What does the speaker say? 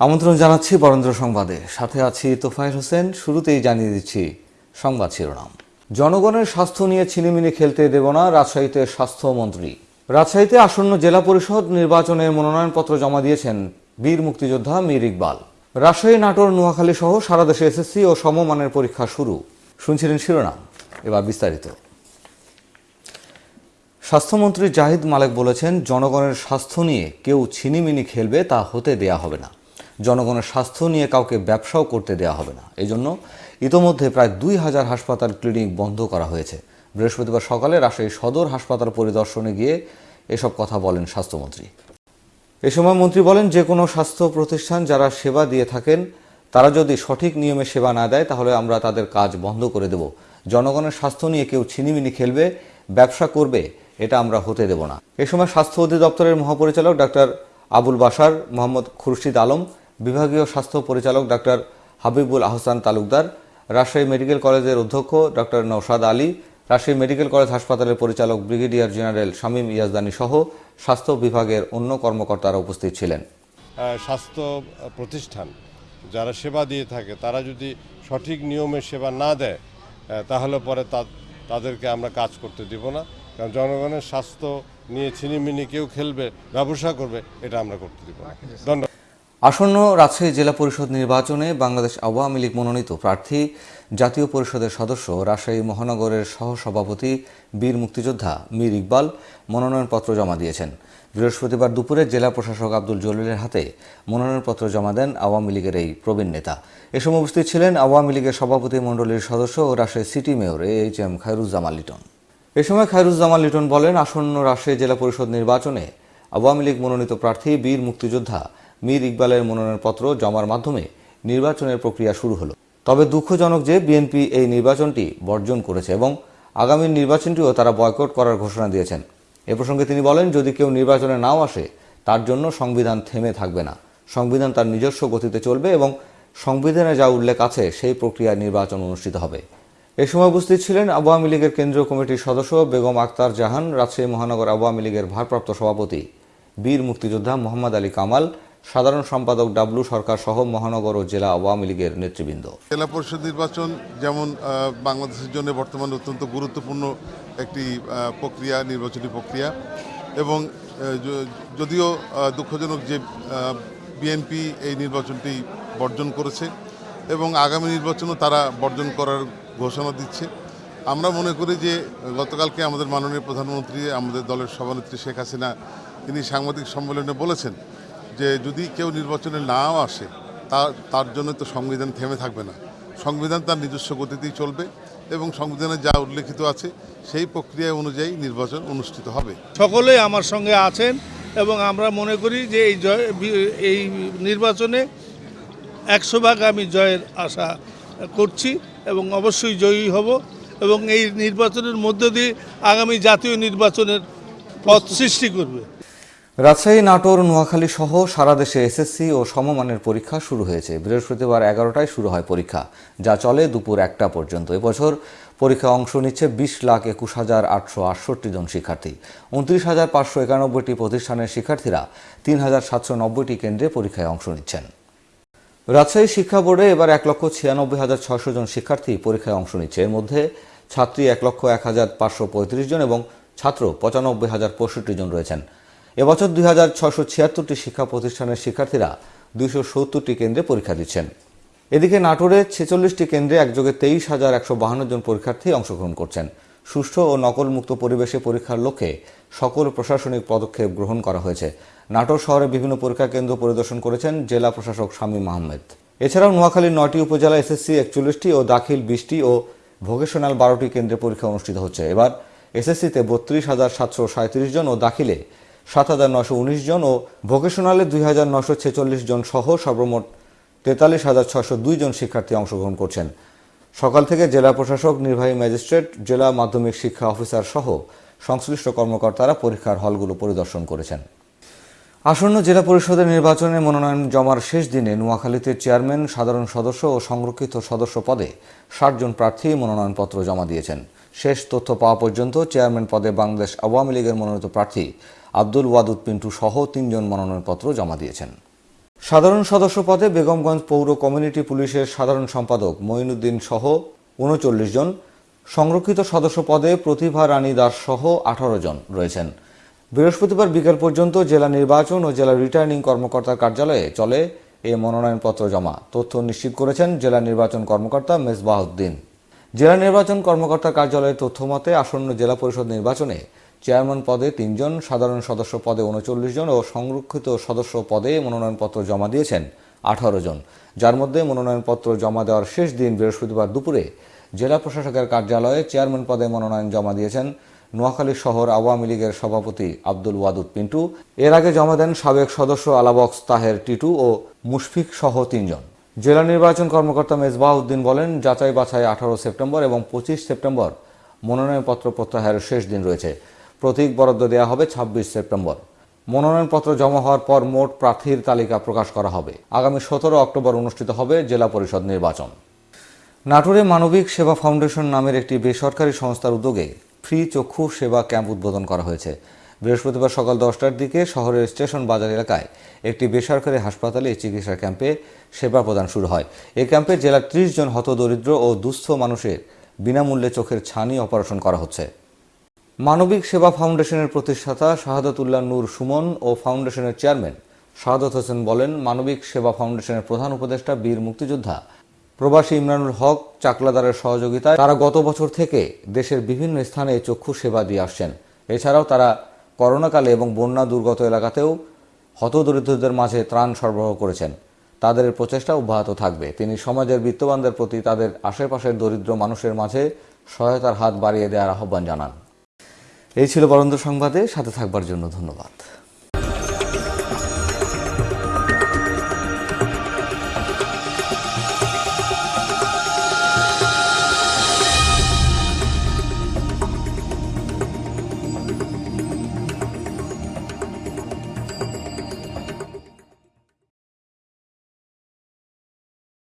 আমন্ত্রণ জানাচ্ছি বরেন্দ্র সংবাদে। সাথে আছি তোফায়েল হোসেন, শুরুতেই জানিয়ে দিচ্ছি সংবাদ শিরোনাম। জনগণের স্বাস্থ্য নিয়ে ছিনিমিনি খেলতে দেব না রাজশাহীতে স্বাস্থ্যমন্ত্রী। রাজশাহীতে আসন্ন জেলা পরিষদ নির্বাচনে মনোনয়নপত্র জমা দিয়েছেন বীর মুক্তিযোদ্ধা মীর ইকবাল। রাজশাহী, নাটোর, নোয়াখালী সহ সারা দেশে এসএসসি ও সমমানের পরীক্ষা শুরু। শুনছিলেন শিরোনাম। এবার বিস্তারিত। স্বাস্থ্যমন্ত্রী জাহিদ মালেক বলেছেন, জনগণের স্বাস্থ্য নিয়ে কেউ ছিনিমিনি খেলবে তা হতে দেয়া হবে না। জনগণের স্বাস্থ্য নিয়ে কাউকে ব্যবসাও করতে দেয়া হবে না। এই জন্য ইতোমধ্যে প্রায় দুই হাজার হাসপাতাল ক্লিনিক বন্ধ করা হয়েছে। বৃহস্পতিবার সকালে রাজশাহী সদর হাসপাতাল পরিদর্শনে গিয়ে এসব কথা বলেন স্বাস্থ্যমন্ত্রী। এ সময় মন্ত্রী বলেন, যে কোনো স্বাস্থ্য প্রতিষ্ঠান যারা সেবা দিয়ে থাকেন, তারা যদি সঠিক নিয়মে সেবা না দেয়, তাহলে আমরা তাদের কাজ বন্ধ করে দেব। জনগণের স্বাস্থ্য নিয়ে কেউ ছিনিমিনি খেলবে, ব্যবসা করবে, এটা আমরা হতে দেব না। এ সময় স্বাস্থ্য অধিদপ্তরের মহাপরিচালক ডাক্তার আবুল বাসার মোহাম্মদ খুরশিদ আলম বিভাগীয় স্বাস্থ্য পরিচালক ডাক্তার হাবিবুল আহসান তালুকদার, রাজশাহী মেডিকেল কলেজের অধ্যক্ষ doctor Naushad Ali, Rajshahi medical college হাসপাতালের পরিচালক ব্রিগেডিয়ার জেনারেল শামীম ইয়াজদানি সহ স্বাস্থ্য বিভাগের অন্য কর্মকর্তারা উপস্থিত ছিলেন। স্বাস্থ্য প্রতিষ্ঠান যারা সেবা দিয়ে থাকে, তারা যদি সঠিক নিয়মে সেবা না দেয় তাহলে পরে তাদেরকে আমরা কাজ করতে দিব না। কারণ জনগণের স্বাস্থ্য নিয়ে ছিনিমিনি কেউ খেলবে, ব্যবসা করবে, এটা আমরা করতে দিব না। ধন্যবাদ। আসন্ন রাজশাহী জেলা পরিষদ নির্বাচনে বাংলাদেশ আওয়ামী লীগ মনোনীত প্রার্থী, জাতীয় পরিষদের সদস্য, রাজশাহী মহানগরের সহসভাপতি, বীর মুক্তিযোদ্ধা মীর ইকবাল মনোনয়নপত্র জমা দিয়েছেন। বৃহস্পতিবার দুপুরে জেলা প্রশাসক আব্দুল জলিলের হাতে মনোনয়নপত্র জমা দেন আওয়ামী লীগের এই প্রবীণ নেতা। এ সময় উপস্থিত ছিলেন আওয়ামী লীগের সভাপতি মণ্ডলীর সদস্য ও Rajshahi city mayor A H M Khairuzzaman Liton. এ সময় খায়রুজ্জামান লিটন বলেন, আসন্ন রাজশাহী জেলা পরিষদ নির্বাচনে আওয়ামী লীগ মনোনীত প্রার্থী, বীর মুক্তিযোদ্ধা মীর ইকবালের মনোনয়নপত্র জমার মাধ্যমে নির্বাচনের প্রক্রিয়া শুরু হলো। তবে দুঃখজনক যে বিএনপি এই নির্বাচনটি বর্জন করেছে এবং আগামী নির্বাচনটিও তারা বয়কট করার ঘোষণা দিয়েছেন। এ প্রসঙ্গে তিনি বলেন, যদি কেউ নির্বাচনে নাও আসে, তার জন্য সংবিধান থেমে থাকবে না। সংবিধান তার নিজস্ব গতিতে চলবে এবং সংবিধানে যা উল্লেখ আছে, সেই প্রক্রিয়ায় নির্বাচন অনুষ্ঠিত হবে। এ সময় উপস্থিত ছিলেন আওয়ামী লীগের কেন্দ্রীয় কমিটির সদস্য বেগম আক্তার জাহান, রাজশাহী মহানগর আওয়ামী লীগের ভারপ্রাপ্ত সভাপতি বীর মুক্তিযোদ্ধা মোহাম্মদ আলী কামাল সাধারণ সম্পাদক ডাবলু সরকার সহ মহানগর ও জেলা আওয়ামী লীগের নেতৃবৃন্দ। জেলা পরিষদ নির্বাচন যেমন বাংলাদেশের জন্য বর্তমানে অত্যন্ত গুরুত্বপূর্ণ একটি প্রক্রিয়া, নির্বাচনী প্রক্রিয়া এবং যদিও দুঃখজনক যে বিএনপি এই নির্বাচনটি বর্জন করেছে এবং আগামী নির্বাচনও তারা বর্জন করার ঘোষণা দিচ্ছে। আমরা মনে করি যে, গতকালকে আমাদের মাননীয় প্রধানমন্ত্রী, আমাদের দলের সভানেত্রী শেখ হাসিনা, তিনি সাংবাদিক সম্মেলনে বলেছেন যে যদি কেউ নির্বাচনে নাও আসে, তা, তার জন্য তো সংবিধান থেমে থাকবে না। সংবিধান তার নিজস্ব গতিতেই চলবে এবং সংবিধানে যা উল্লেখিত আছে, সেই প্রক্রিয়া অনুযায়ী নির্বাচন অনুষ্ঠিত হবে। সকলেই আমার সঙ্গে আছেন এবং আমরা মনে করি যে এই জয়, এই নির্বাচনে একশো ভাগ আমি জয়ের আশা করছি এবং অবশ্যই জয়ী হব এবং এই নির্বাচনের মধ্য দিয়ে আগামী জাতীয় নির্বাচনের পথ সৃষ্টি করবে। রাজশাহী, নাটোর, নোয়াখালী সহ সারা দেশে এসএসসি ও সমমানের পরীক্ষা শুরু হয়েছে। বৃহস্পতিবার এগারোটায় শুরু হয় পরীক্ষা, যা চলে দুপুর একটা পর্যন্ত। এবছর পরীক্ষা অংশ নিচ্ছে বিশ লাখ একুশ হাজার আটশো আটষট্টি জন শিক্ষার্থী। উনত্রিশ হাজার পাঁচশো একানব্বইটি প্রতিষ্ঠানের শিক্ষার্থীরা তিন হাজার সাতশো নব্বইটি কেন্দ্রে পরীক্ষায় অংশ নিচ্ছেন। রাজশাহী শিক্ষা বোর্ডে এবার এক লক্ষ ছিয়ানব্বই হাজার ছয়শো জন শিক্ষার্থী পরীক্ষায় অংশ নিচ্ছে। এর মধ্যে ছাত্রী এক লক্ষ এক হাজার পাঁচশো পঁয়ত্রিশ জন এবং ছাত্র পঁচানব্বই হাজার পঁয়ষট্টি জন রয়েছেন। এবছর দুই হাজার ছশো ছিয়াত্তরটি শিক্ষা প্রতিষ্ঠানের শিক্ষার্থীরা দুইশো সত্তরটি কেন্দ্রে পরীক্ষা দিচ্ছেন। এদিকে নাটোরে ছেচল্লিশটি কেন্দ্রে একযোগে তেইশ হাজার একশো বাহান্ন জন পরীক্ষার্থী অংশগ্রহণ করছেন। সুষ্ঠু ও নকলমুক্ত পরিবেশে পরীক্ষার লক্ষ্যে সকল প্রশাসনিক পদক্ষেপ গ্রহণ করা হয়েছে। নাটোর শহরে বিভিন্ন পরীক্ষা কেন্দ্র পরিদর্শন করেছেন জেলা প্রশাসক শামীম আহমেদ। এছাড়াও নোয়াখালীর নয়টি উপজেলা এসএসসি একচল্লিশটি ও দাখিল বিশটি ও ভোকেশনাল বারোটি কেন্দ্রে পরীক্ষা অনুষ্ঠিত হচ্ছে। এবার এসএসসিতে বত্রিশ হাজার সাতশো সাঁত্রিশ জন ও দাখিলে সাত হাজার নশো উনিশ জন ও ভোকেশনালে দুই হাজার নশো ছেচল্লিশ জন সহ সর্বমোট তেতাল্লিশ হাজার ছশো দুই জন শিক্ষার্থী অংশগ্রহণ করছেন। সকাল থেকে জেলা প্রশাসক, নির্বাহী ম্যাজিস্ট্রেট, জেলা মাধ্যমিক শিক্ষা অফিসার সহ সংশ্লিষ্ট কর্মকর্তারা পরীক্ষার হলগুলো পরিদর্শন করেছেন। আসন্ন জেলা পরিষদের নির্বাচনে মনোনয়ন জমার শেষ দিনে নোয়াখালীতে চেয়ারম্যান, সাধারণ সদস্য ও সংরক্ষিত সদস্য পদে ষাট জন প্রার্থী মনোনয়নপত্র জমা দিয়েছেন। শেষ তথ্য পাওয়া পর্যন্ত চেয়ারম্যান পদে বাংলাদেশ আওয়ামী লীগের মনোনীত প্রার্থী আব্দুল ওয়াদুদ পিন্টু সহ তিনজন মনোনয়নপত্র জমা দিয়েছেন। সাধারণ সদস্য পদে বেগমগঞ্জ পৌর কমিউনিটি পুলিশের সাধারণ সম্পাদক মঈনুদ্দিন সহ উনচল্লিশ জন, সংরক্ষিত সদস্য পদে প্রতিভা রানী দাস সহ আঠারো জন রয়েছেন। বৃহস্পতিবার বিকেল পর্যন্ত জেলা নির্বাচন ও জেলা রিটার্নিং কর্মকর্তার কার্যালয়ে চলে এ মনোনয়নপত্র জমা। তথ্য নিশ্চিত করেছেন জেলা নির্বাচন কর্মকর্তা মেজবাহউদ্দিন জেলা নির্বাচন কর্মকর্তার কার্যালয়ের তথ্য মতে আসন্ন জেলা পরিষদ নির্বাচনে চেয়ারম্যান পদে তিনজন, সাধারণ সদস্য পদে উনচল্লিশ জন ও সংরক্ষিত সদস্য পদে মনোনয়নপত্র জমা দিয়েছেন আঠারো জন। যার মধ্যে মনোনয়নপত্র জমা দেওয়ার শেষ দিন বৃহস্পতিবার দুপুরে জেলা প্রশাসকের কার্যালয়ে চেয়ারম্যান পদে মনোনয়ন জমা দিয়েছেন নোয়াখালী শহর আওয়ামী লীগের সভাপতি আব্দুল ওয়াদুদ পিন্টু। এর আগে জমা দেন সাবেক সদস্য আলাবক্স তাহের টিটু ও মুশফিক সহ তিনজন। জেলা নির্বাচন কর্মকর্তা মেজবাহউদ্দিন বলেন, যাচাই বাছাই আঠারো সেপ্টেম্বর এবং পঁচিশ সেপ্টেম্বর মনোনয়নপত্র প্রত্যাহারের শেষ দিন রয়েছে। প্রতীক বরাদ্দ দেওয়া হবে ছাব্বিশ সেপ্টেম্বর। মনোনয়নপত্র জমা হওয়ার পর মোট প্রার্থীর তালিকা প্রকাশ করা হবে। আগামী সতেরো অক্টোবর অনুষ্ঠিত হবে জেলা পরিষদ নির্বাচন। নাটোরে মানবিক সেবা ফাউন্ডেশন নামের একটি বেসরকারি সংস্থার উদ্যোগে ফ্রি চক্ষু সেবা ক্যাম্প উদ্বোধন করা হয়েছে। বৃহস্পতিবার সকাল দশটার দিকে শহরের স্টেশন বাজার এলাকায় একটি বেসরকারি হাসপাতালে এই চিকিৎসা ক্যাম্পে সেবা প্রদান শুরু হয়। এই ক্যাম্পে জেলার ত্রিশ জন হতদরিদ্র ও দুস্থ মানুষের বিনামূল্যে চোখের ছানি অপারেশন করা হচ্ছে। মানবিক সেবা ফাউন্ডেশনের প্রতিষ্ঠাতা শাহাদাতুল্লাহ নূর সুমন ও ফাউন্ডেশনের চেয়ারম্যান শাহাদত হোসেন বলেন, মানবিক সেবা ফাউন্ডেশনের প্রধান উপদেষ্টা বীর মুক্তিযোদ্ধা প্রবাসী ইমরানুল হক চাকলাদারের সহযোগিতায় তারা গত বছর থেকে দেশের বিভিন্ন স্থানে চক্ষু সেবা দিয়ে আসছেন। এছাড়াও তারা করোনাকালে এবং বন্যা দুর্গত এলাকাতেও হতদরিদ্রদের মাঝে ত্রাণ সরবরাহ করেছেন। তাদের প্রচেষ্টা অব্যাহত থাকবে। তিনি সমাজের বিত্তবানদের প্রতি তাদের আশেপাশের দরিদ্র মানুষের মাঝে সহায়তার হাত বাড়িয়ে দেওয়ার আহ্বান জানান। এই ছিল বরন্ত সংবাদে। সাথে থাকবার জন্য ধন্যবাদ।